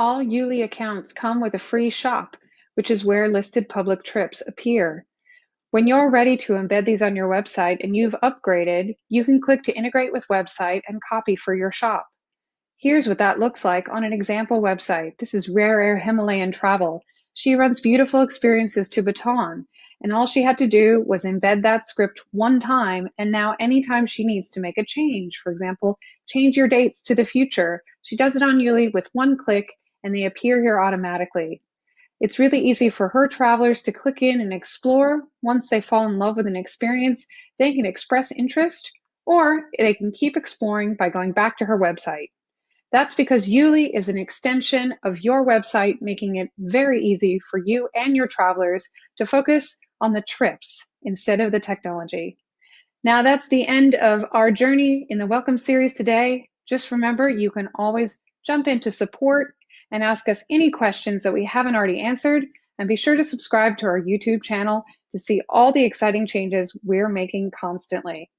All Yuli accounts come with a free shop, which is where listed public trips appear. When you're ready to embed these on your website and you've upgraded, you can click to integrate with website and copy for your shop. Here's what that looks like on an example website. This is Rare Air Himalayan Travel. She runs beautiful experiences to Bhutan, and all she had to do was embed that script one time, and now anytime she needs to make a change, for example, change your dates to the future, she does it on Yuli with one click, and they appear here automatically. It's really easy for her travelers to click in and explore. Once they fall in love with an experience, they can express interest or they can keep exploring by going back to her website. That's because Yuli is an extension of your website, making it very easy for you and your travelers to focus on the trips instead of the technology. Now that's the end of our journey in the Welcome series today. Just remember, you can always jump into support and ask us any questions that we haven't already answered. And be sure to subscribe to our YouTube channel to see all the exciting changes we're making constantly.